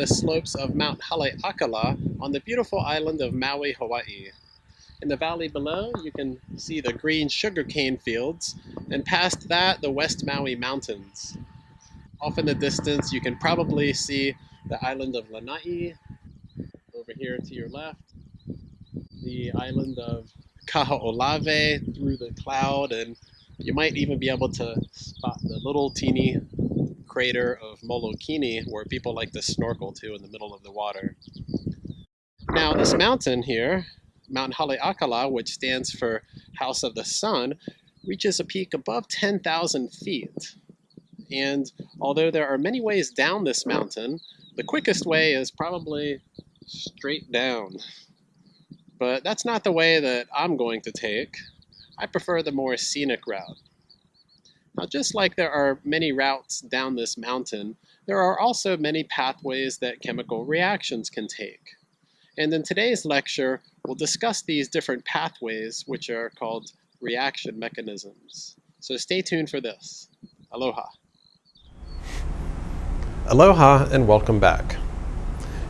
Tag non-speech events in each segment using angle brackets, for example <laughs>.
the slopes of Mount Haleakala on the beautiful island of Maui, Hawaii. In the valley below, you can see the green sugarcane fields, and past that, the West Maui Mountains. Off in the distance, you can probably see the island of Lanai, over here to your left, the island of Kaho'olawe through the cloud, and you might even be able to spot the little teeny crater of Molokini where people like to snorkel to in the middle of the water. Now this mountain here, Mount Haleakala, which stands for House of the Sun, reaches a peak above 10,000 feet. And although there are many ways down this mountain, the quickest way is probably straight down. But that's not the way that I'm going to take. I prefer the more scenic route. Now, just like there are many routes down this mountain, there are also many pathways that chemical reactions can take. And in today's lecture, we'll discuss these different pathways, which are called reaction mechanisms. So stay tuned for this. Aloha. Aloha and welcome back.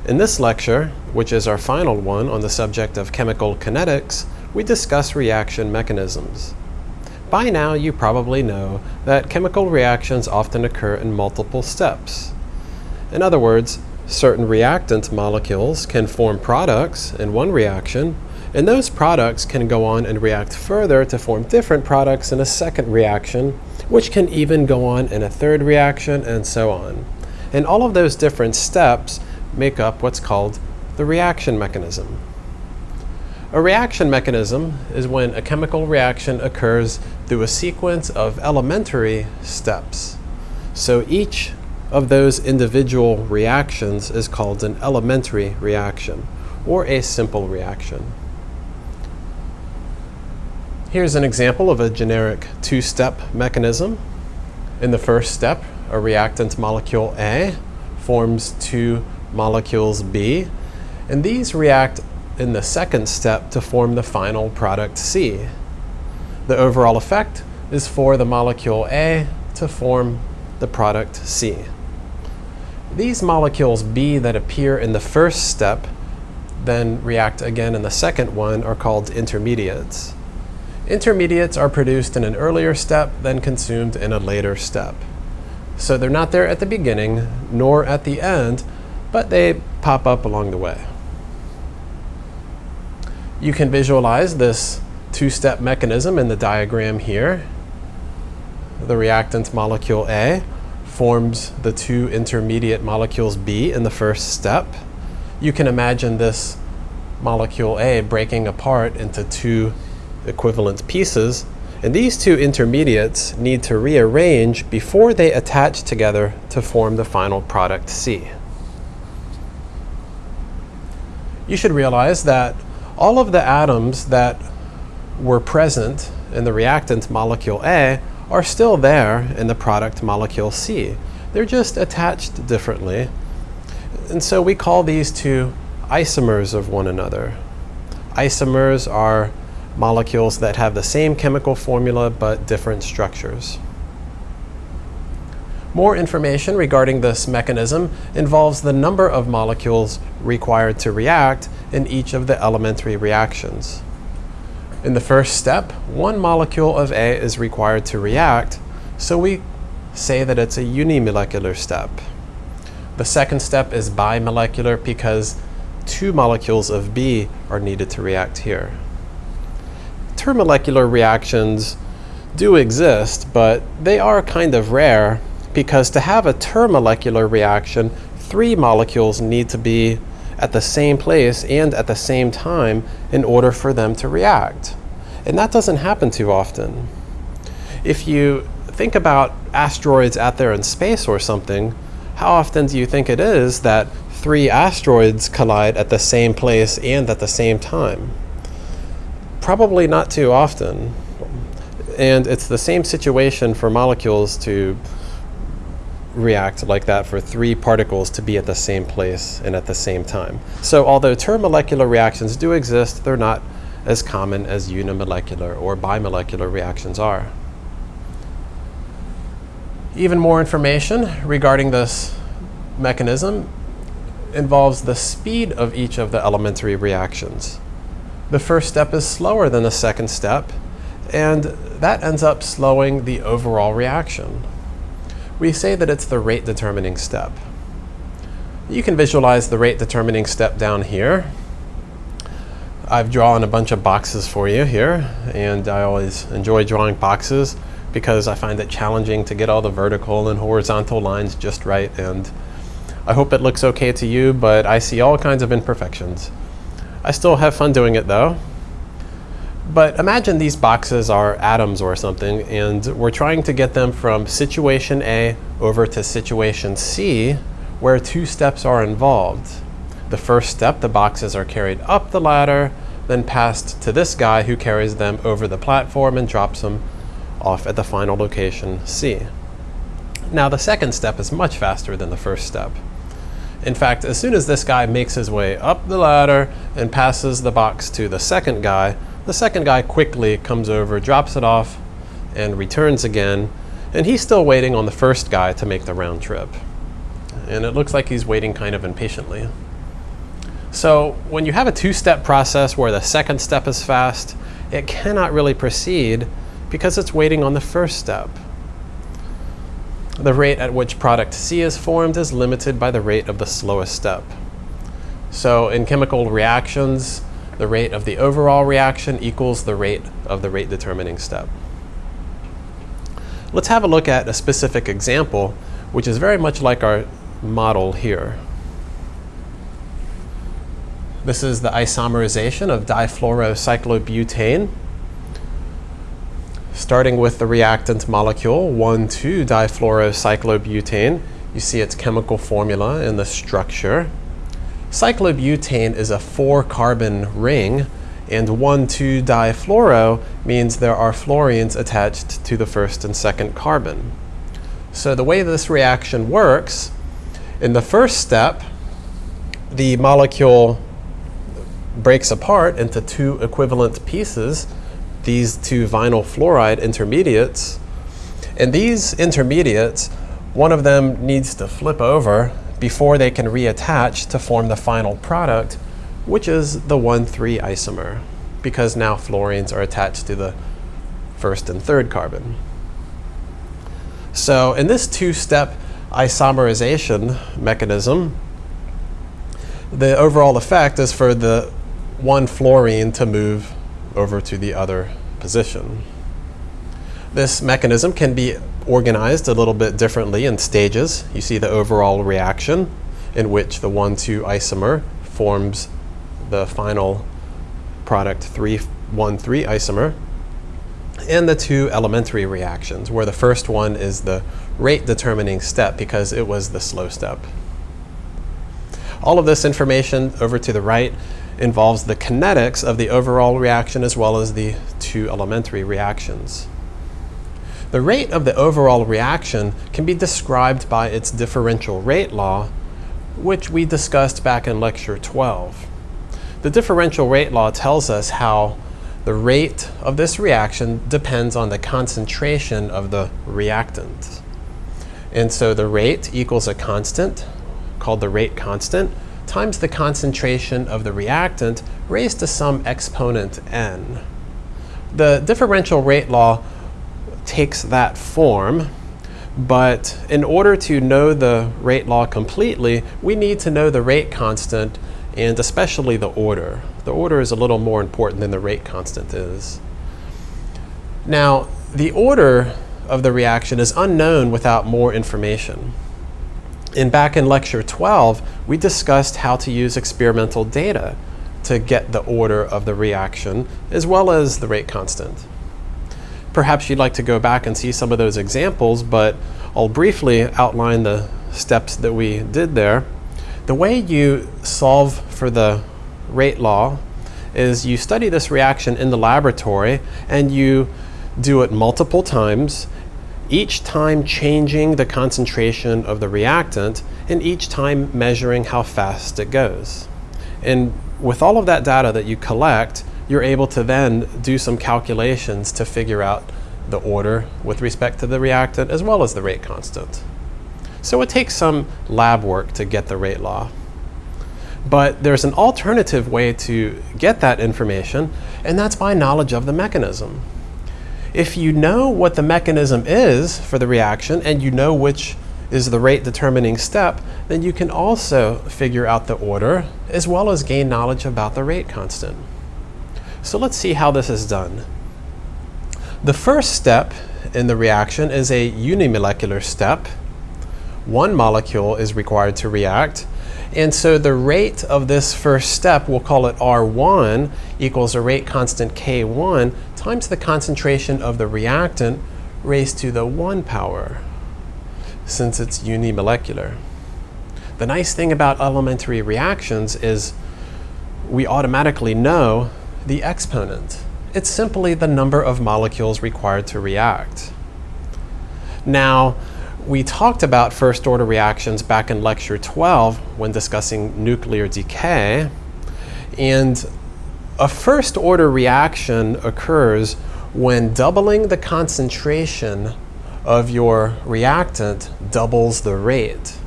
In this lecture, which is our final one on the subject of chemical kinetics, we discuss reaction mechanisms. By now you probably know that chemical reactions often occur in multiple steps. In other words, certain reactant molecules can form products in one reaction, and those products can go on and react further to form different products in a second reaction, which can even go on in a third reaction, and so on. And all of those different steps make up what's called the reaction mechanism. A reaction mechanism is when a chemical reaction occurs through a sequence of elementary steps. So each of those individual reactions is called an elementary reaction or a simple reaction. Here's an example of a generic two-step mechanism. In the first step, a reactant molecule A forms two molecules B, and these react in the second step to form the final product C. The overall effect is for the molecule A to form the product C. These molecules B that appear in the first step then react again in the second one are called intermediates. Intermediates are produced in an earlier step, then consumed in a later step. So they're not there at the beginning, nor at the end, but they pop up along the way. You can visualize this two-step mechanism in the diagram here. The reactant molecule A forms the two intermediate molecules B in the first step. You can imagine this molecule A breaking apart into two equivalent pieces and these two intermediates need to rearrange before they attach together to form the final product C. You should realize that all of the atoms that were present in the reactant molecule A are still there in the product molecule C. They're just attached differently. And so we call these two isomers of one another. Isomers are molecules that have the same chemical formula but different structures. More information regarding this mechanism involves the number of molecules required to react in each of the elementary reactions. In the first step, one molecule of A is required to react, so we say that it's a unimolecular step. The second step is bimolecular because two molecules of B are needed to react here. Termolecular reactions do exist, but they are kind of rare because to have a termolecular reaction, three molecules need to be at the same place and at the same time in order for them to react. And that doesn't happen too often. If you think about asteroids out there in space or something, how often do you think it is that three asteroids collide at the same place and at the same time? Probably not too often. And it's the same situation for molecules to react like that for three particles to be at the same place and at the same time. So although termolecular reactions do exist, they're not as common as unimolecular or bimolecular reactions are. Even more information regarding this mechanism involves the speed of each of the elementary reactions. The first step is slower than the second step, and that ends up slowing the overall reaction. We say that it's the rate determining step. You can visualize the rate determining step down here. I've drawn a bunch of boxes for you here, and I always enjoy drawing boxes because I find it challenging to get all the vertical and horizontal lines just right, and I hope it looks okay to you, but I see all kinds of imperfections. I still have fun doing it though. But imagine these boxes are atoms or something, and we're trying to get them from situation A over to situation C, where two steps are involved. The first step, the boxes are carried up the ladder, then passed to this guy who carries them over the platform and drops them off at the final location C. Now the second step is much faster than the first step. In fact, as soon as this guy makes his way up the ladder and passes the box to the second guy, the second guy quickly comes over, drops it off, and returns again, and he's still waiting on the first guy to make the round trip. And it looks like he's waiting kind of impatiently. So when you have a two-step process where the second step is fast, it cannot really proceed because it's waiting on the first step. The rate at which product C is formed is limited by the rate of the slowest step. So in chemical reactions, the rate of the overall reaction equals the rate of the rate determining step. Let's have a look at a specific example, which is very much like our model here. This is the isomerization of difluorocyclobutane starting with the reactant molecule 1,2-difluorocyclobutane. You see its chemical formula in the structure. Cyclobutane is a four-carbon ring, and 1,2-difluoro means there are fluorines attached to the first and second carbon. So the way this reaction works, in the first step, the molecule breaks apart into two equivalent pieces these two vinyl fluoride intermediates. And these intermediates, one of them needs to flip over before they can reattach to form the final product, which is the 1,3 isomer, because now fluorines are attached to the first and third carbon. So in this two-step isomerization mechanism, the overall effect is for the one fluorine to move over to the other position. This mechanism can be organized a little bit differently in stages. You see the overall reaction in which the 1,2 isomer forms the final product 3,1,3 isomer and the two elementary reactions where the first one is the rate determining step because it was the slow step. All of this information over to the right involves the kinetics of the overall reaction as well as the two elementary reactions. The rate of the overall reaction can be described by its differential rate law, which we discussed back in lecture 12. The differential rate law tells us how the rate of this reaction depends on the concentration of the reactant. And so the rate equals a constant called the rate constant times the concentration of the reactant raised to some exponent n. The differential rate law takes that form, but in order to know the rate law completely, we need to know the rate constant and especially the order. The order is a little more important than the rate constant is. Now, the order of the reaction is unknown without more information. And back in lecture 12, we discussed how to use experimental data to get the order of the reaction as well as the rate constant. Perhaps you'd like to go back and see some of those examples, but I'll briefly outline the steps that we did there. The way you solve for the rate law is you study this reaction in the laboratory and you do it multiple times each time changing the concentration of the reactant and each time measuring how fast it goes. And with all of that data that you collect, you're able to then do some calculations to figure out the order with respect to the reactant as well as the rate constant. So it takes some lab work to get the rate law. But there's an alternative way to get that information, and that's by knowledge of the mechanism. If you know what the mechanism is for the reaction and you know which is the rate determining step, then you can also figure out the order as well as gain knowledge about the rate constant. So let's see how this is done. The first step in the reaction is a unimolecular step. One molecule is required to react. And so the rate of this first step, we'll call it R1, equals a rate constant K1 times the concentration of the reactant raised to the 1 power since it's unimolecular. The nice thing about elementary reactions is we automatically know the exponent. It's simply the number of molecules required to react. Now, we talked about first order reactions back in lecture 12 when discussing nuclear decay. And a first order reaction occurs when doubling the concentration of your reactant doubles the rate.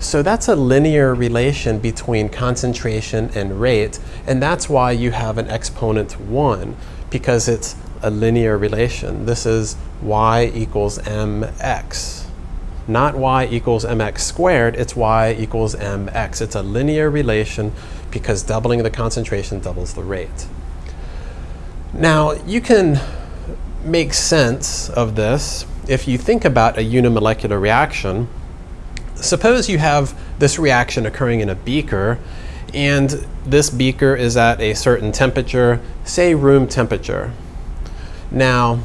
So that's a linear relation between concentration and rate, and that's why you have an exponent 1, because it's a linear relation. This is y equals mx. Not y equals mx squared, it's y equals mx. It's a linear relation because doubling the concentration doubles the rate. Now, you can make sense of this if you think about a unimolecular reaction, suppose you have this reaction occurring in a beaker, and this beaker is at a certain temperature, say room temperature. Now,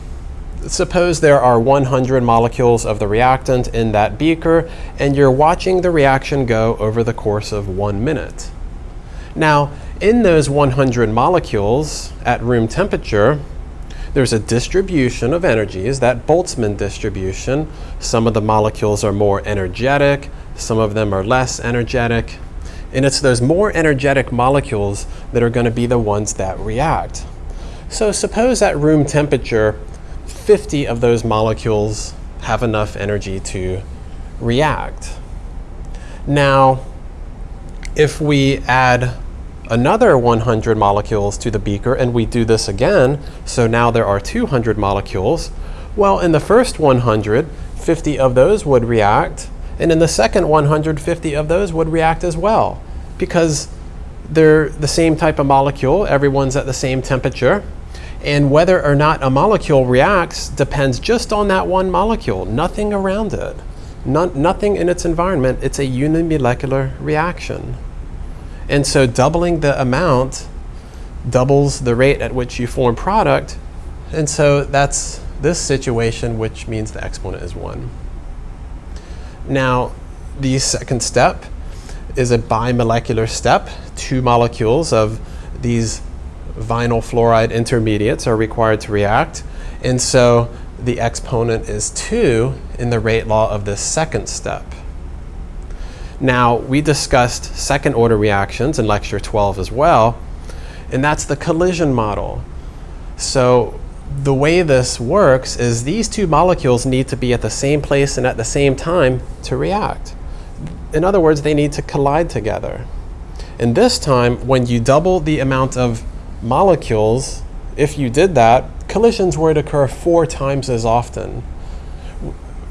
suppose there are 100 molecules of the reactant in that beaker, and you're watching the reaction go over the course of one minute. Now, in those 100 molecules at room temperature, there's a distribution of energies, that Boltzmann distribution. Some of the molecules are more energetic, some of them are less energetic. And it's those more energetic molecules that are going to be the ones that react. So suppose at room temperature, 50 of those molecules have enough energy to react. Now, if we add another 100 molecules to the beaker and we do this again, so now there are 200 molecules, well, in the first 100, 50 of those would react, and in the second 150 of those would react as well, because they're the same type of molecule, everyone's at the same temperature, and whether or not a molecule reacts depends just on that one molecule, nothing around it. nothing in its environment, it's a unimolecular reaction. And so doubling the amount doubles the rate at which you form product. And so that's this situation, which means the exponent is 1. Now, the second step is a bimolecular step. Two molecules of these vinyl fluoride intermediates are required to react. And so the exponent is 2 in the rate law of this second step. Now, we discussed second order reactions in lecture 12 as well, and that's the collision model. So the way this works is these two molecules need to be at the same place and at the same time to react. In other words, they need to collide together. And this time, when you double the amount of molecules, if you did that, collisions would occur four times as often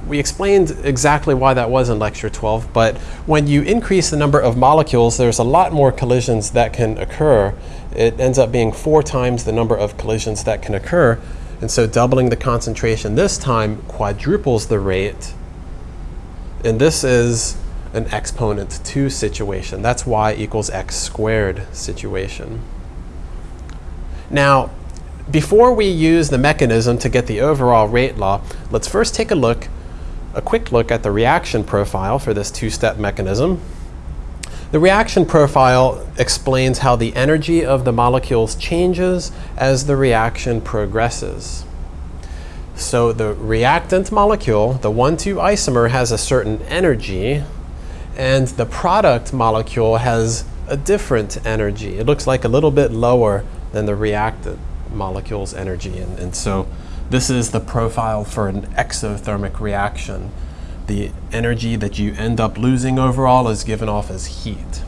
we explained exactly why that was in lecture 12, but when you increase the number of molecules, there's a lot more collisions that can occur. It ends up being four times the number of collisions that can occur. And so doubling the concentration this time quadruples the rate. And this is an exponent 2 situation. That's y equals x squared situation. Now, before we use the mechanism to get the overall rate law, let's first take a look a quick look at the reaction profile for this two-step mechanism. The reaction profile explains how the energy of the molecules changes as the reaction progresses. So the reactant molecule, the 1,2 isomer, has a certain energy, and the product molecule has a different energy. It looks like a little bit lower than the reactant molecule's energy. And, and so this is the profile for an exothermic reaction. The energy that you end up losing overall is given off as heat.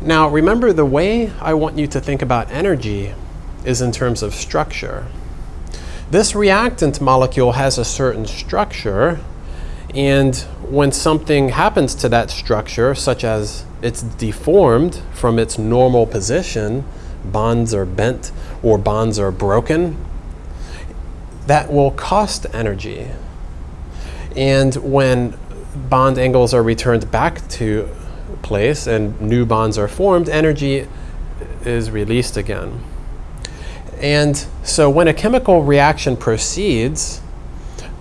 Now, remember the way I want you to think about energy is in terms of structure. This reactant molecule has a certain structure, and when something happens to that structure, such as it's deformed from its normal position, bonds are bent or bonds are broken, that will cost energy. And when bond angles are returned back to place and new bonds are formed, energy is released again. And so when a chemical reaction proceeds,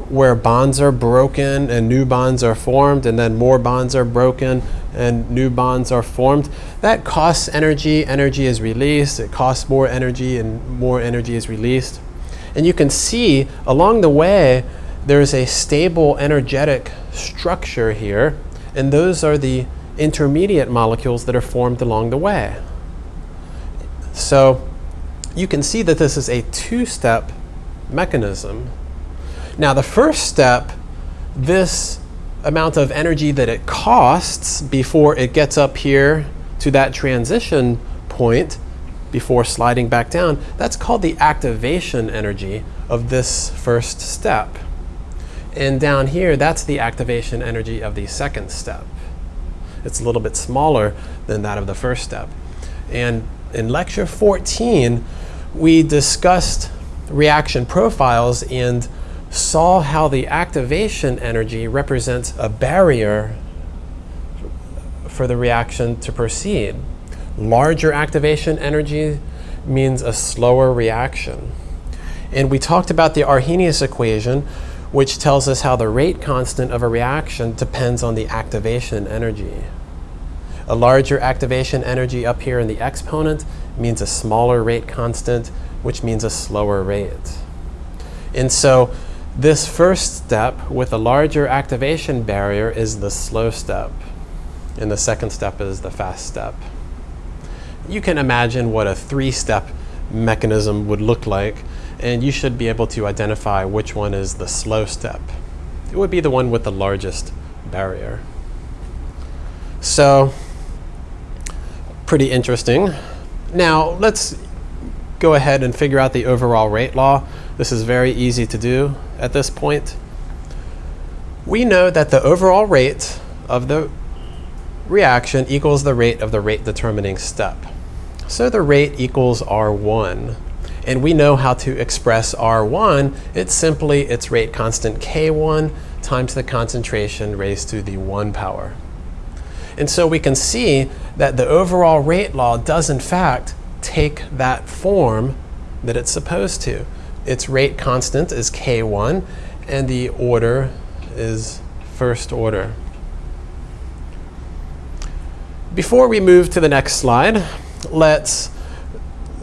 where bonds are broken and new bonds are formed, and then more bonds are broken and new bonds are formed, that costs energy. Energy is released. It costs more energy, and more energy is released. And you can see along the way, there's a stable energetic structure here, and those are the intermediate molecules that are formed along the way. So you can see that this is a two-step mechanism. Now the first step, this amount of energy that it costs before it gets up here to that transition point before sliding back down, that's called the activation energy of this first step. And down here, that's the activation energy of the second step. It's a little bit smaller than that of the first step. And in lecture 14, we discussed reaction profiles and saw how the activation energy represents a barrier for the reaction to proceed. Larger activation energy means a slower reaction. And we talked about the Arrhenius equation, which tells us how the rate constant of a reaction depends on the activation energy. A larger activation energy up here in the exponent means a smaller rate constant, which means a slower rate. And so this first step with a larger activation barrier is the slow step, and the second step is the fast step. You can imagine what a three-step mechanism would look like and you should be able to identify which one is the slow step. It would be the one with the largest barrier. So, pretty interesting. Now, let's go ahead and figure out the overall rate law. This is very easy to do at this point. We know that the overall rate of the reaction equals the rate of the rate determining step. So the rate equals R1 and we know how to express R1. It's simply its rate constant K1 times the concentration raised to the 1 power. And so we can see that the overall rate law does in fact take that form that it's supposed to. Its rate constant is K1 and the order is first order. Before we move to the next slide, let's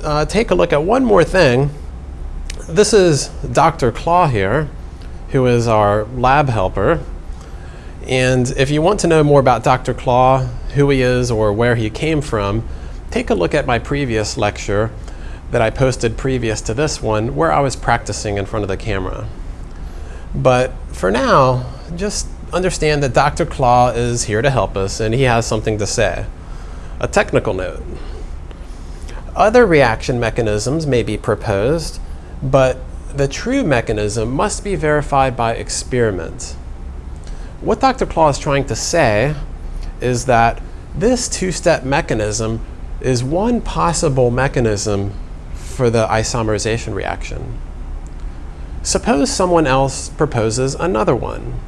uh, take a look at one more thing. This is Dr. Claw here, who is our lab helper. And if you want to know more about Dr. Claw, who he is or where he came from, take a look at my previous lecture that I posted previous to this one where I was practicing in front of the camera. But for now, just understand that Dr. Claw is here to help us and he has something to say. A technical note. Other reaction mechanisms may be proposed, but the true mechanism must be verified by experiment. What Dr. Claw is trying to say is that this two-step mechanism is one possible mechanism for the isomerization reaction. Suppose someone else proposes another one,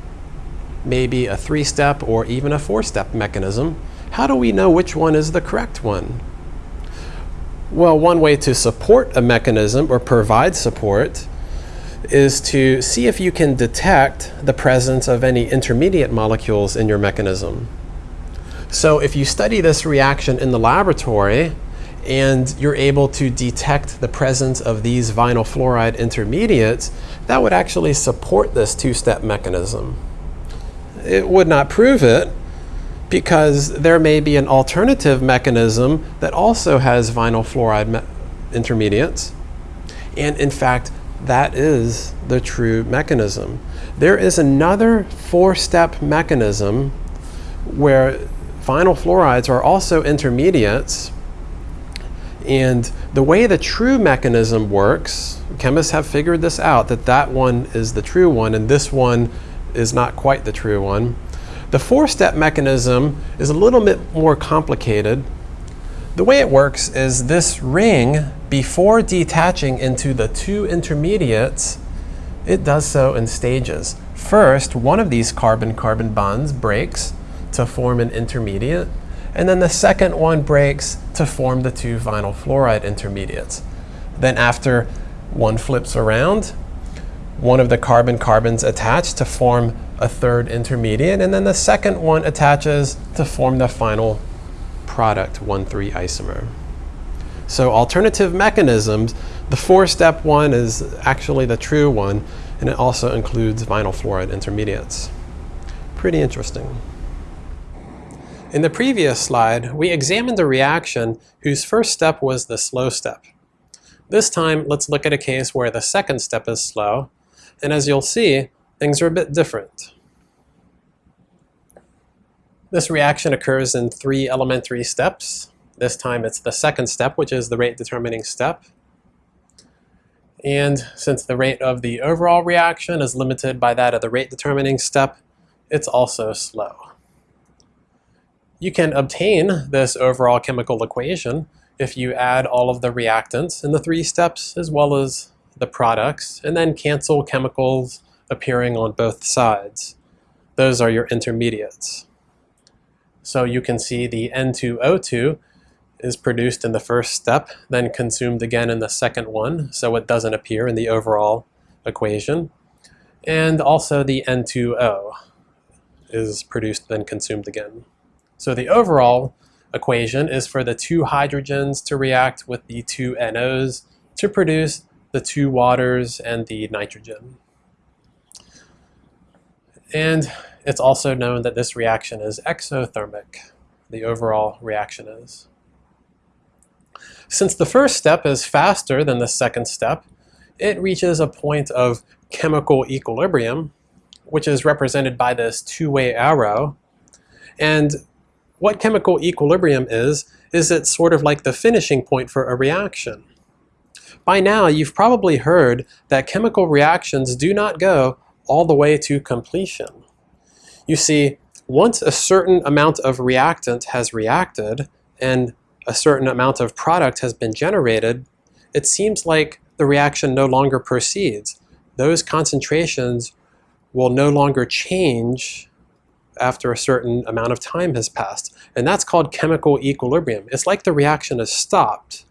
maybe a three-step or even a four-step mechanism. How do we know which one is the correct one? Well, one way to support a mechanism or provide support is to see if you can detect the presence of any intermediate molecules in your mechanism. So if you study this reaction in the laboratory and you're able to detect the presence of these vinyl fluoride intermediates, that would actually support this two-step mechanism. It would not prove it, because there may be an alternative mechanism that also has vinyl fluoride intermediates. And in fact, that is the true mechanism. There is another four-step mechanism where Vinyl fluorides are also intermediates and the way the true mechanism works, chemists have figured this out, that that one is the true one and this one is not quite the true one. The four-step mechanism is a little bit more complicated. The way it works is this ring, before detaching into the two intermediates, it does so in stages. First, one of these carbon-carbon bonds breaks to form an intermediate, and then the second one breaks to form the two vinyl fluoride intermediates. Then after one flips around, one of the carbon-carbons attach to form a third intermediate, and then the second one attaches to form the final product, 1,3 isomer. So alternative mechanisms, the four-step one is actually the true one, and it also includes vinyl fluoride intermediates. Pretty interesting. In the previous slide, we examined a reaction whose first step was the slow step. This time, let's look at a case where the second step is slow, and as you'll see, things are a bit different. This reaction occurs in three elementary steps. This time it's the second step, which is the rate determining step. And since the rate of the overall reaction is limited by that of the rate determining step, it's also slow. You can obtain this overall chemical equation if you add all of the reactants in the three steps as well as the products and then cancel chemicals appearing on both sides. Those are your intermediates. So you can see the N2O2 is produced in the first step, then consumed again in the second one, so it doesn't appear in the overall equation. And also the N2O is produced, then consumed again. So the overall equation is for the two hydrogens to react with the two NOs to produce the two waters and the nitrogen. And it's also known that this reaction is exothermic, the overall reaction is. Since the first step is faster than the second step, it reaches a point of chemical equilibrium, which is represented by this two-way arrow. And what chemical equilibrium is, is it's sort of like the finishing point for a reaction. By now, you've probably heard that chemical reactions do not go all the way to completion. You see, once a certain amount of reactant has reacted and a certain amount of product has been generated, it seems like the reaction no longer proceeds. Those concentrations will no longer change after a certain amount of time has passed. And that's called chemical equilibrium. It's like the reaction has stopped.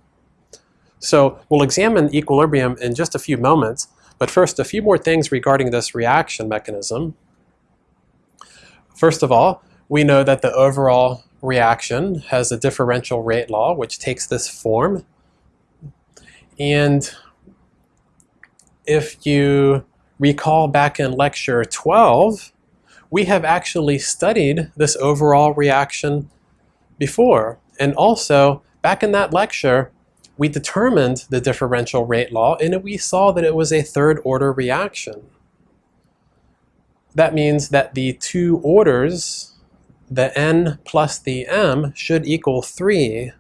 So we'll examine equilibrium in just a few moments, but first a few more things regarding this reaction mechanism. First of all, we know that the overall reaction has a differential rate law which takes this form. And if you recall back in lecture 12, we have actually studied this overall reaction before. And also, back in that lecture, we determined the differential rate law and we saw that it was a third order reaction. That means that the two orders, the n plus the m, should equal 3.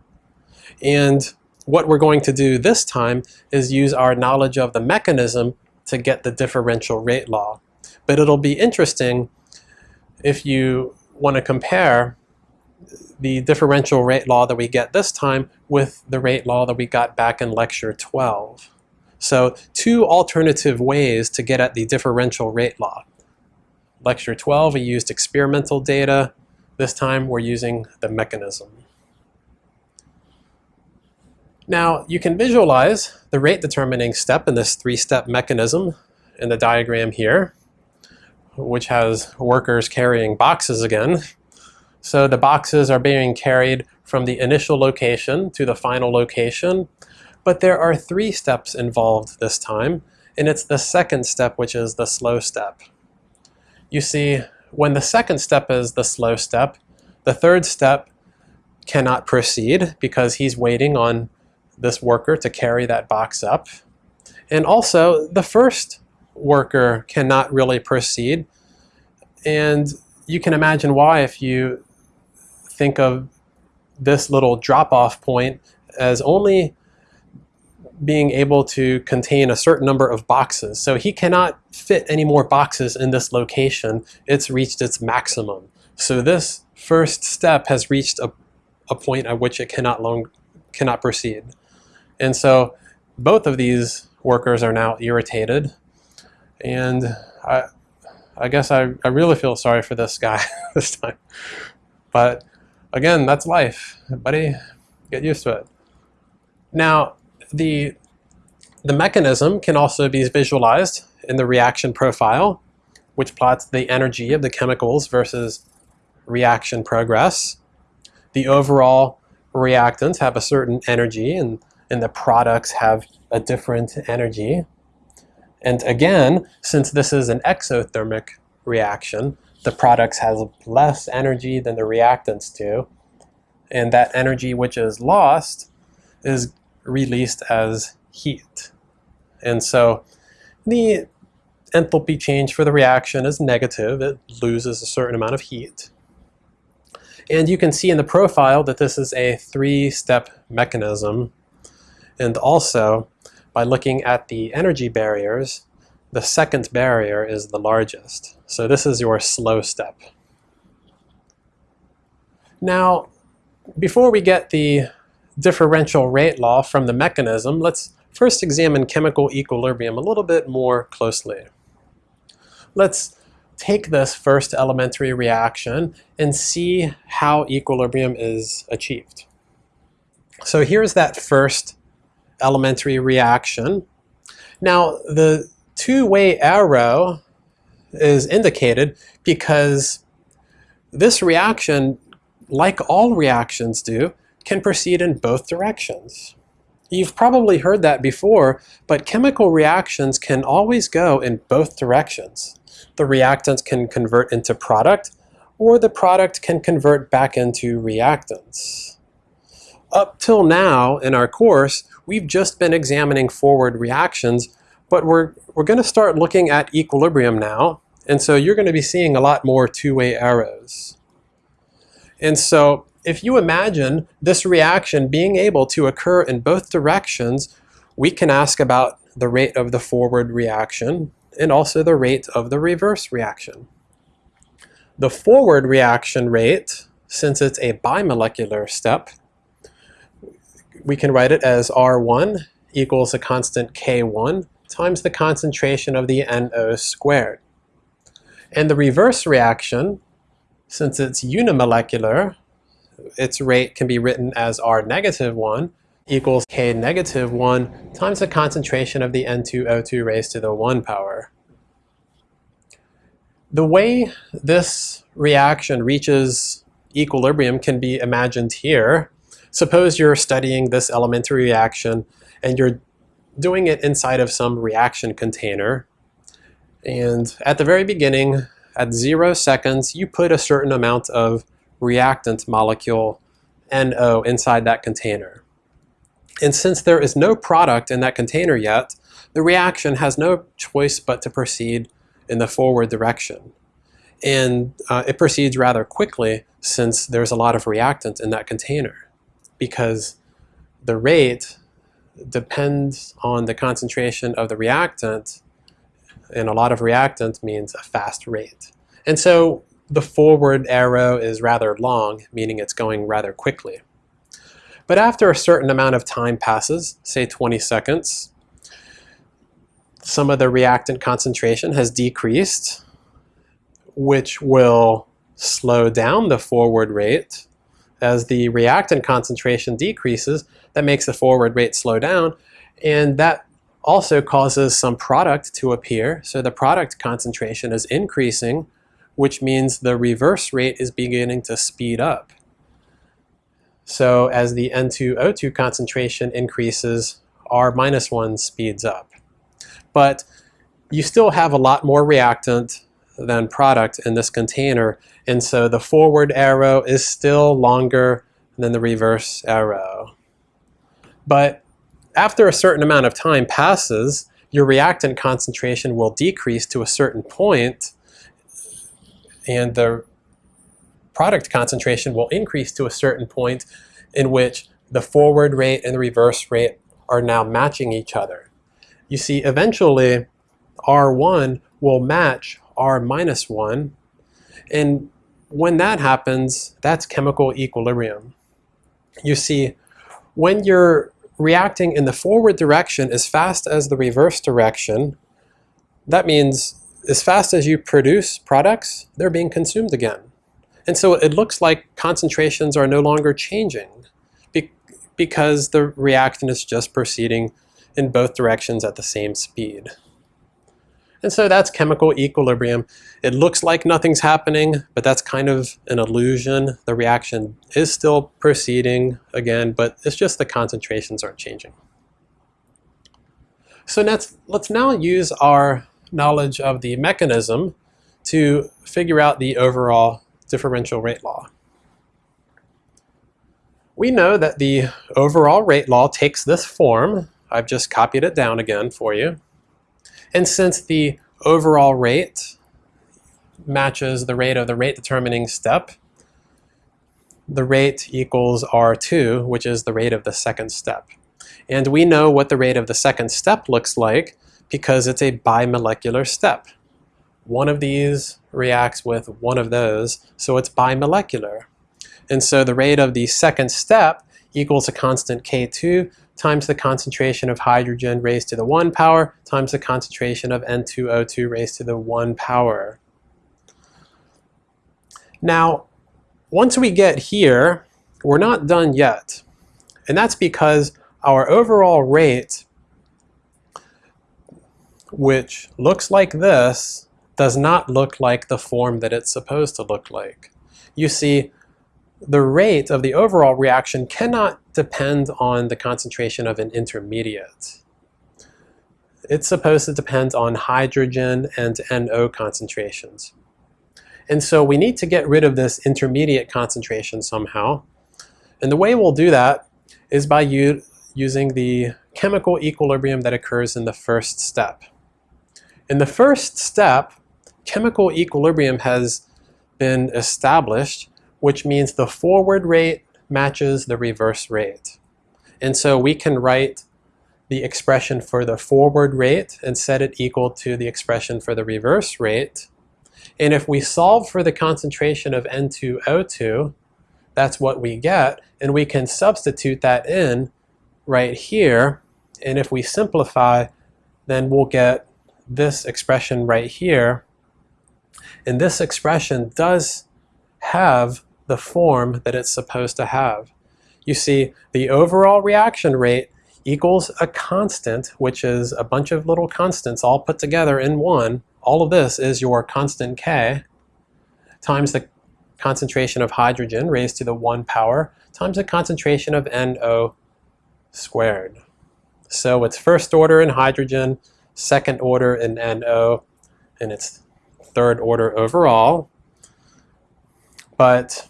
And what we're going to do this time is use our knowledge of the mechanism to get the differential rate law. But it'll be interesting if you want to compare the differential rate law that we get this time with the rate law that we got back in lecture 12. So two alternative ways to get at the differential rate law. Lecture 12 we used experimental data. This time we're using the mechanism. Now you can visualize the rate determining step in this three-step mechanism in the diagram here which has workers carrying boxes again. So the boxes are being carried from the initial location to the final location, but there are three steps involved this time, and it's the second step which is the slow step. You see, when the second step is the slow step, the third step cannot proceed because he's waiting on this worker to carry that box up. And also, the first worker cannot really proceed. And you can imagine why if you think of this little drop-off point as only being able to contain a certain number of boxes. So he cannot fit any more boxes in this location. It's reached its maximum. So this first step has reached a, a point at which it cannot long cannot proceed. And so both of these workers are now irritated. And I, I guess I, I really feel sorry for this guy <laughs> this time. But again, that's life. Buddy, get used to it. Now, the, the mechanism can also be visualized in the reaction profile, which plots the energy of the chemicals versus reaction progress. The overall reactants have a certain energy and, and the products have a different energy. And again, since this is an exothermic reaction, the products has less energy than the reactants do. And that energy which is lost is released as heat. And so the enthalpy change for the reaction is negative. It loses a certain amount of heat. And you can see in the profile that this is a three-step mechanism. And also, by looking at the energy barriers, the second barrier is the largest. So this is your slow step. Now, before we get the differential rate law from the mechanism, let's first examine chemical equilibrium a little bit more closely. Let's take this first elementary reaction and see how equilibrium is achieved. So here's that first elementary reaction. Now the two-way arrow is indicated because this reaction, like all reactions do, can proceed in both directions. You've probably heard that before, but chemical reactions can always go in both directions. The reactants can convert into product, or the product can convert back into reactants. Up till now in our course, we've just been examining forward reactions, but we're, we're going to start looking at equilibrium now, and so you're going to be seeing a lot more two-way arrows. And so if you imagine this reaction being able to occur in both directions, we can ask about the rate of the forward reaction and also the rate of the reverse reaction. The forward reaction rate, since it's a bimolecular step, we can write it as R1 equals a constant K1 times the concentration of the NO squared. And the reverse reaction, since it's unimolecular, its rate can be written as R negative 1 equals K negative 1 times the concentration of the N2O2 raised to the 1 power. The way this reaction reaches equilibrium can be imagined here. Suppose you're studying this elementary reaction and you're doing it inside of some reaction container. And at the very beginning, at zero seconds, you put a certain amount of reactant molecule NO inside that container. And since there is no product in that container yet, the reaction has no choice but to proceed in the forward direction. And uh, it proceeds rather quickly since there's a lot of reactant in that container because the rate depends on the concentration of the reactant and a lot of reactant means a fast rate. And so the forward arrow is rather long, meaning it's going rather quickly. But after a certain amount of time passes, say 20 seconds, some of the reactant concentration has decreased, which will slow down the forward rate. As the reactant concentration decreases, that makes the forward rate slow down, and that also causes some product to appear. So the product concentration is increasing, which means the reverse rate is beginning to speed up. So as the N2O2 concentration increases, R minus 1 speeds up. But you still have a lot more reactant than product in this container, and so the forward arrow is still longer than the reverse arrow. But after a certain amount of time passes, your reactant concentration will decrease to a certain point, and the product concentration will increase to a certain point in which the forward rate and the reverse rate are now matching each other. You see, eventually R1 will match R minus 1, and when that happens, that's chemical equilibrium. You see, when you're reacting in the forward direction as fast as the reverse direction, that means as fast as you produce products, they're being consumed again. And so it looks like concentrations are no longer changing be because the reaction is just proceeding in both directions at the same speed. And so that's chemical equilibrium. It looks like nothing's happening, but that's kind of an illusion. The reaction is still proceeding again, but it's just the concentrations aren't changing. So let's, let's now use our knowledge of the mechanism to figure out the overall differential rate law. We know that the overall rate law takes this form. I've just copied it down again for you. And since the overall rate matches the rate of the rate determining step, the rate equals R2, which is the rate of the second step. And we know what the rate of the second step looks like because it's a bimolecular step. One of these reacts with one of those, so it's bimolecular. And so the rate of the second step equals a constant K2 times the concentration of hydrogen raised to the 1 power times the concentration of N2O2 raised to the 1 power. Now, once we get here, we're not done yet. And that's because our overall rate, which looks like this, does not look like the form that it's supposed to look like. You see, the rate of the overall reaction cannot depend on the concentration of an intermediate. It's supposed to depend on hydrogen and NO concentrations. And so we need to get rid of this intermediate concentration somehow. And the way we'll do that is by using the chemical equilibrium that occurs in the first step. In the first step, chemical equilibrium has been established which means the forward rate matches the reverse rate. And so we can write the expression for the forward rate and set it equal to the expression for the reverse rate. And if we solve for the concentration of N2O2, that's what we get. And we can substitute that in right here. And if we simplify, then we'll get this expression right here. And this expression does have the form that it's supposed to have. You see, the overall reaction rate equals a constant, which is a bunch of little constants all put together in one. All of this is your constant K times the concentration of hydrogen raised to the 1 power times the concentration of NO squared. So it's first order in hydrogen, second order in NO, and it's third order overall. But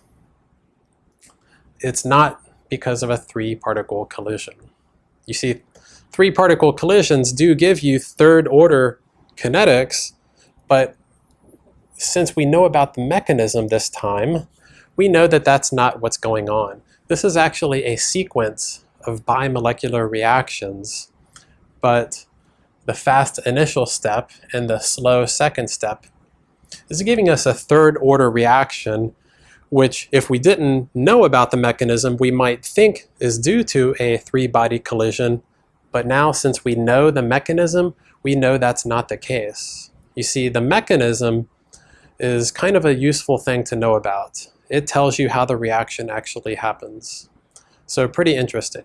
it's not because of a three-particle collision. You see, three-particle collisions do give you third-order kinetics, but since we know about the mechanism this time, we know that that's not what's going on. This is actually a sequence of bimolecular reactions, but the fast initial step and the slow second step is giving us a third order reaction which if we didn't know about the mechanism, we might think is due to a three-body collision. But now since we know the mechanism, we know that's not the case. You see, the mechanism is kind of a useful thing to know about. It tells you how the reaction actually happens. So pretty interesting.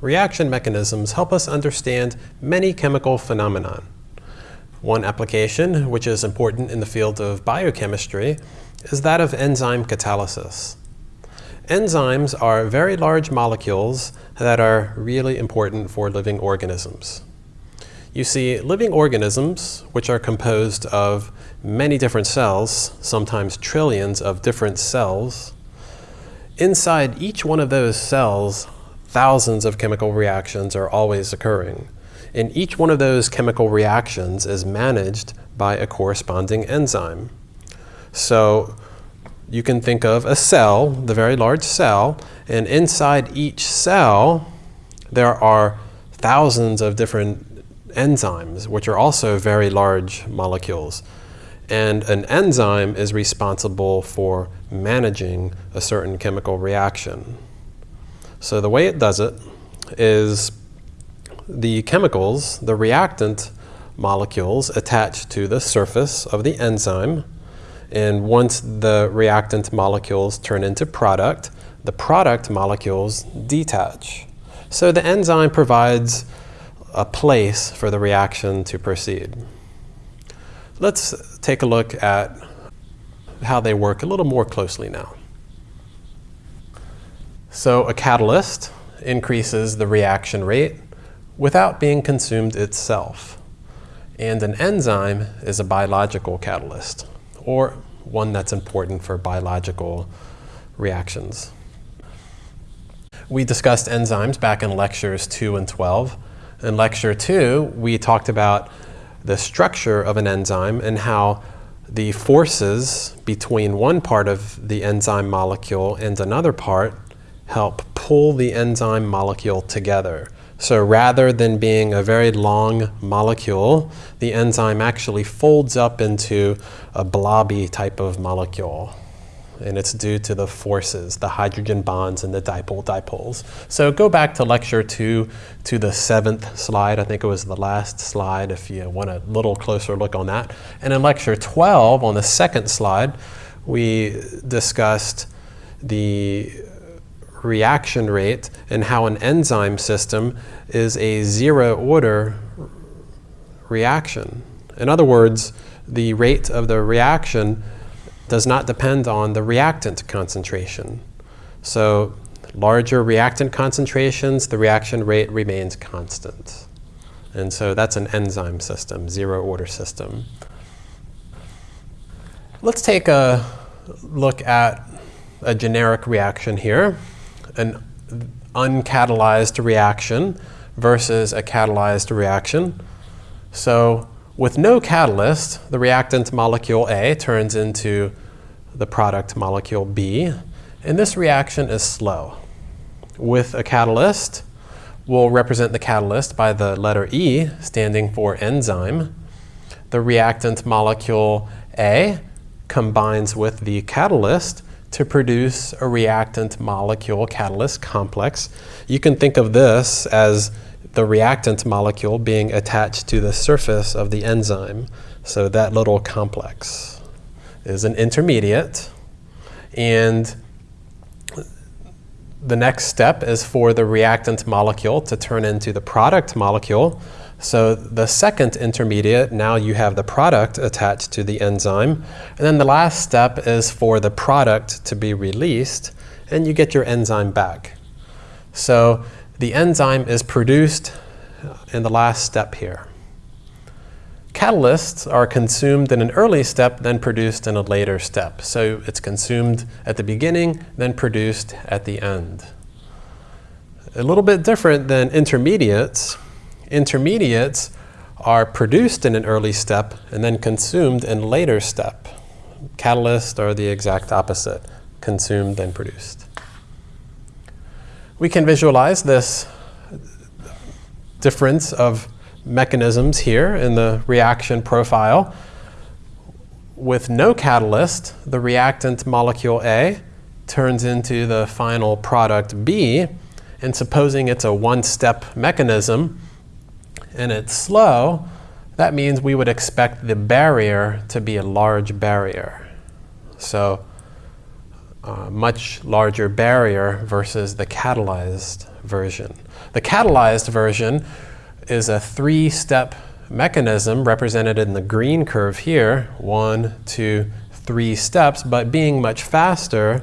Reaction mechanisms help us understand many chemical phenomena. One application, which is important in the field of biochemistry, is that of enzyme catalysis. Enzymes are very large molecules that are really important for living organisms. You see, living organisms, which are composed of many different cells, sometimes trillions of different cells, inside each one of those cells, thousands of chemical reactions are always occurring. And each one of those chemical reactions is managed by a corresponding enzyme. So you can think of a cell, the very large cell, and inside each cell there are thousands of different enzymes, which are also very large molecules. And an enzyme is responsible for managing a certain chemical reaction. So the way it does it is the chemicals, the reactant molecules attach to the surface of the enzyme. And once the reactant molecules turn into product, the product molecules detach. So the enzyme provides a place for the reaction to proceed. Let's take a look at how they work a little more closely now. So a catalyst increases the reaction rate without being consumed itself. And an enzyme is a biological catalyst, or one that's important for biological reactions. We discussed enzymes back in lectures 2 and 12. In lecture 2, we talked about the structure of an enzyme and how the forces between one part of the enzyme molecule and another part help pull the enzyme molecule together. So rather than being a very long molecule, the enzyme actually folds up into a blobby type of molecule. And it's due to the forces, the hydrogen bonds and the dipole dipoles. So go back to lecture two, to the seventh slide. I think it was the last slide if you want a little closer look on that. And in lecture 12, on the second slide, we discussed the reaction rate and how an enzyme system is a zero order reaction. In other words, the rate of the reaction does not depend on the reactant concentration. So larger reactant concentrations, the reaction rate remains constant. And so that's an enzyme system, zero order system. Let's take a look at a generic reaction here an uncatalyzed reaction versus a catalyzed reaction. So with no catalyst, the reactant molecule A turns into the product molecule B, and this reaction is slow. With a catalyst, we'll represent the catalyst by the letter E, standing for enzyme. The reactant molecule A combines with the catalyst to produce a reactant molecule catalyst complex. You can think of this as the reactant molecule being attached to the surface of the enzyme. So that little complex is an intermediate. And the next step is for the reactant molecule to turn into the product molecule. So the second intermediate, now you have the product attached to the enzyme. And then the last step is for the product to be released, and you get your enzyme back. So the enzyme is produced in the last step here. Catalysts are consumed in an early step, then produced in a later step. So it's consumed at the beginning, then produced at the end. A little bit different than intermediates Intermediates are produced in an early step and then consumed in later step. Catalysts are the exact opposite, consumed then produced. We can visualize this difference of mechanisms here in the reaction profile. With no catalyst, the reactant molecule A turns into the final product B, and supposing it's a one-step mechanism, and it's slow, that means we would expect the barrier to be a large barrier. So a much larger barrier versus the catalyzed version. The catalyzed version is a three-step mechanism represented in the green curve here, one, two, three steps, but being much faster,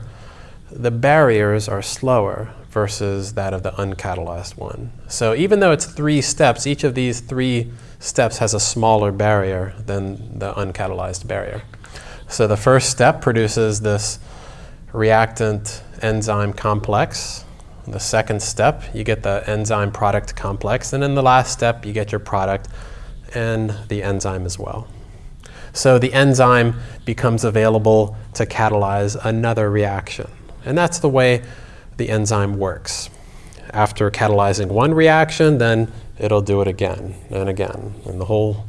the barriers are slower versus that of the uncatalyzed one. So even though it's three steps, each of these three steps has a smaller barrier than the uncatalyzed barrier. So the first step produces this reactant enzyme complex. The second step, you get the enzyme product complex. And in the last step, you get your product and the enzyme as well. So the enzyme becomes available to catalyze another reaction. And that's the way the enzyme works. After catalyzing one reaction, then it'll do it again and again. And the whole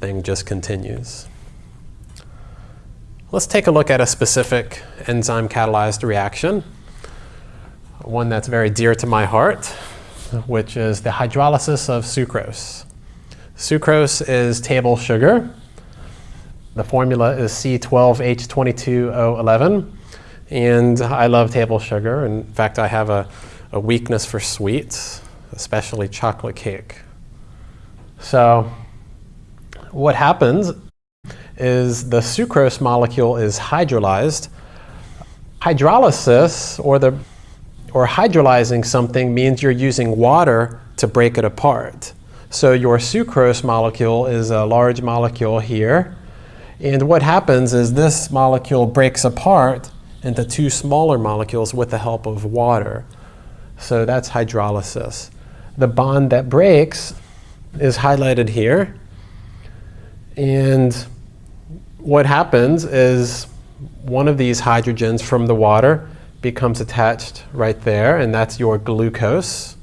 thing just continues. Let's take a look at a specific enzyme catalyzed reaction, one that's very dear to my heart, which is the hydrolysis of sucrose. Sucrose is table sugar. The formula is C12H22O11. And I love table sugar. In fact, I have a, a weakness for sweets, especially chocolate cake. So what happens is the sucrose molecule is hydrolyzed. Hydrolysis, or, the, or hydrolyzing something, means you're using water to break it apart. So your sucrose molecule is a large molecule here. And what happens is this molecule breaks apart into two smaller molecules with the help of water. So that's hydrolysis. The bond that breaks is highlighted here. And what happens is one of these hydrogens from the water becomes attached right there, and that's your glucose.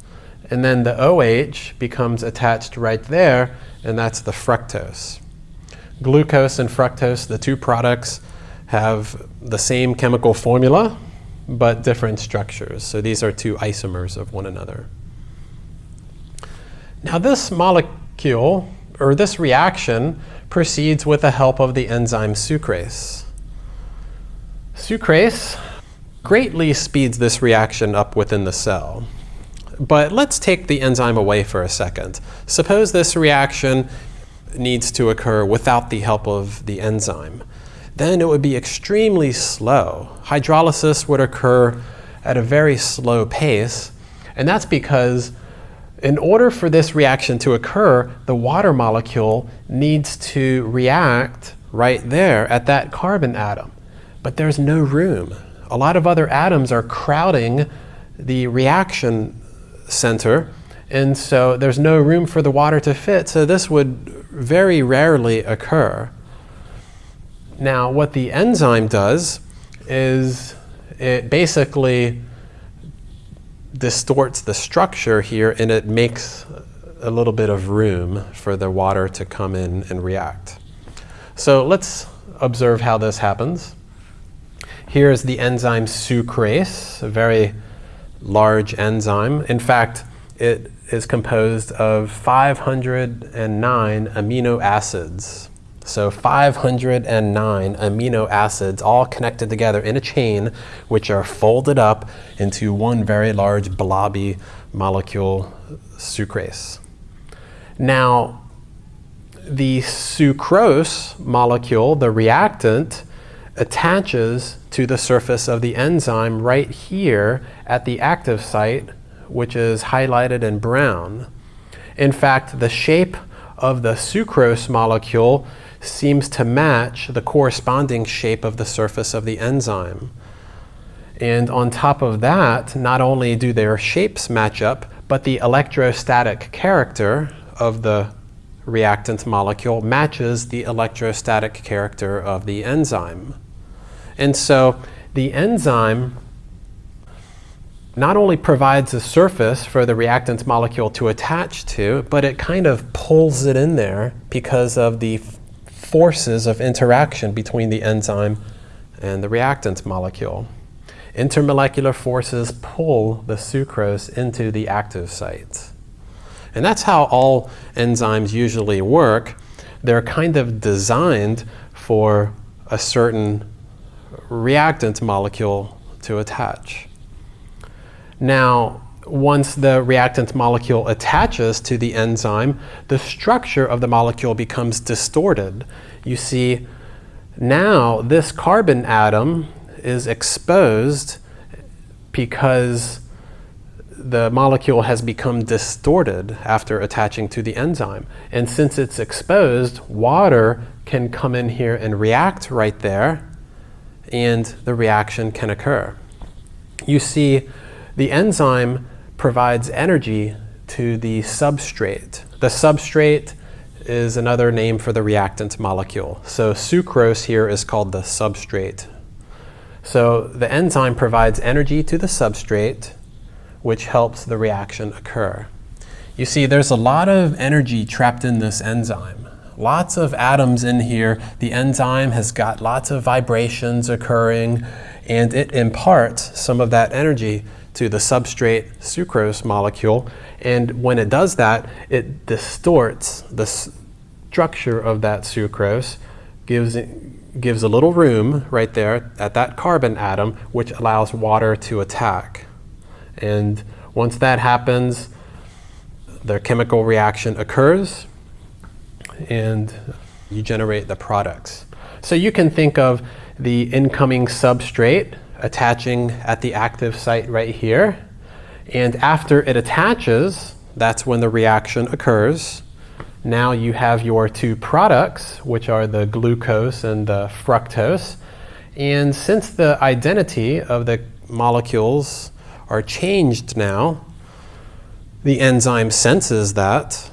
And then the OH becomes attached right there, and that's the fructose. Glucose and fructose, the two products, have the same chemical formula, but different structures. So these are two isomers of one another. Now this molecule, or this reaction, proceeds with the help of the enzyme sucrase. Sucrase greatly speeds this reaction up within the cell. But let's take the enzyme away for a second. Suppose this reaction needs to occur without the help of the enzyme. Then it would be extremely slow. Hydrolysis would occur at a very slow pace, and that's because in order for this reaction to occur, the water molecule needs to react right there at that carbon atom. But there's no room. A lot of other atoms are crowding the reaction center, and so there's no room for the water to fit, so this would very rarely occur. Now, what the enzyme does is it basically distorts the structure here and it makes a little bit of room for the water to come in and react. So let's observe how this happens. Here is the enzyme sucrase, a very large enzyme. In fact, it is composed of 509 amino acids. So 509 amino acids all connected together in a chain, which are folded up into one very large blobby molecule, sucrase. Now, the sucrose molecule, the reactant, attaches to the surface of the enzyme right here at the active site, which is highlighted in brown. In fact, the shape of the sucrose molecule seems to match the corresponding shape of the surface of the enzyme. And on top of that, not only do their shapes match up, but the electrostatic character of the reactant molecule matches the electrostatic character of the enzyme. And so the enzyme not only provides a surface for the reactant molecule to attach to, but it kind of pulls it in there because of the forces of interaction between the enzyme and the reactant molecule. Intermolecular forces pull the sucrose into the active site. And that's how all enzymes usually work. They're kind of designed for a certain reactant molecule to attach. Now, once the reactant molecule attaches to the enzyme, the structure of the molecule becomes distorted. You see, now this carbon atom is exposed because the molecule has become distorted after attaching to the enzyme. And since it's exposed, water can come in here and react right there, and the reaction can occur. You see, the enzyme provides energy to the substrate. The substrate is another name for the reactant molecule. So sucrose here is called the substrate. So the enzyme provides energy to the substrate, which helps the reaction occur. You see, there's a lot of energy trapped in this enzyme. Lots of atoms in here. The enzyme has got lots of vibrations occurring, and it imparts some of that energy to the substrate sucrose molecule. And when it does that, it distorts the structure of that sucrose, gives, gives a little room right there at that carbon atom, which allows water to attack. And once that happens, the chemical reaction occurs and you generate the products. So you can think of the incoming substrate attaching at the active site right here. And after it attaches, that's when the reaction occurs. Now you have your two products, which are the glucose and the fructose. And since the identity of the molecules are changed now, the enzyme senses that.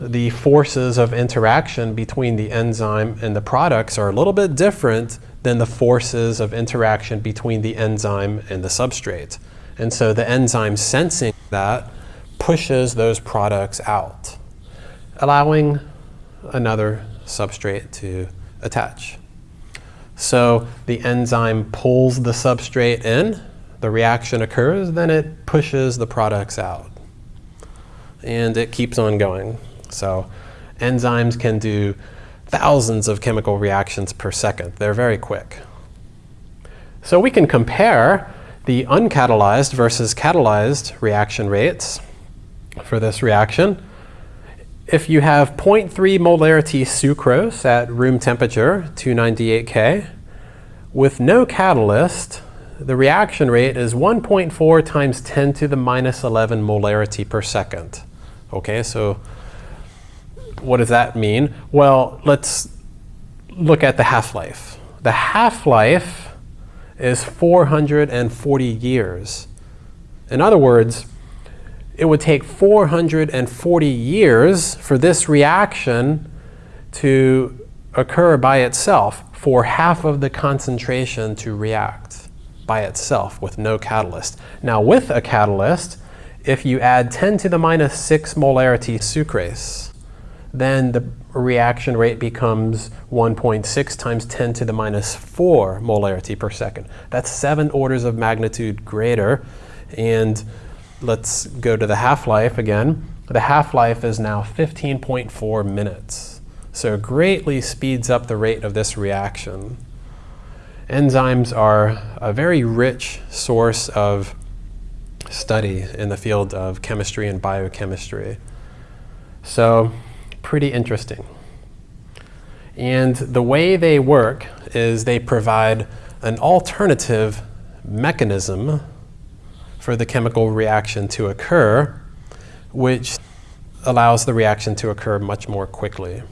The forces of interaction between the enzyme and the products are a little bit different than the forces of interaction between the enzyme and the substrate. And so the enzyme sensing that pushes those products out, allowing another substrate to attach. So the enzyme pulls the substrate in, the reaction occurs, then it pushes the products out. And it keeps on going. So enzymes can do thousands of chemical reactions per second. They're very quick. So we can compare the uncatalyzed versus catalyzed reaction rates for this reaction. If you have 0.3 molarity sucrose at room temperature, 298 K, with no catalyst, the reaction rate is 1.4 times 10 to the minus 11 molarity per second. Okay, so what does that mean? Well, let's look at the half-life. The half-life is 440 years. In other words, it would take 440 years for this reaction to occur by itself for half of the concentration to react by itself with no catalyst. Now with a catalyst, if you add 10 to the minus 6 molarity sucrase, then the reaction rate becomes 1.6 times 10 to the minus 4 molarity per second. That's seven orders of magnitude greater. And let's go to the half-life again. The half-life is now 15.4 minutes. So it greatly speeds up the rate of this reaction. Enzymes are a very rich source of study in the field of chemistry and biochemistry. So pretty interesting. And the way they work is they provide an alternative mechanism for the chemical reaction to occur, which allows the reaction to occur much more quickly.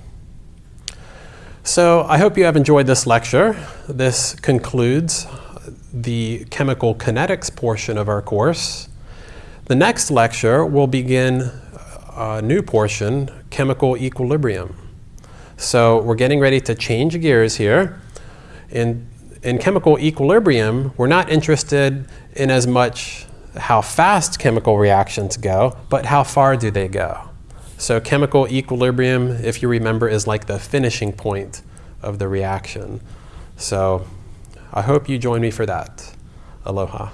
So I hope you have enjoyed this lecture. This concludes the chemical kinetics portion of our course. The next lecture will begin a new portion, chemical equilibrium. So we're getting ready to change gears here. In, in chemical equilibrium, we're not interested in as much how fast chemical reactions go, but how far do they go. So chemical equilibrium, if you remember, is like the finishing point of the reaction. So I hope you join me for that. Aloha.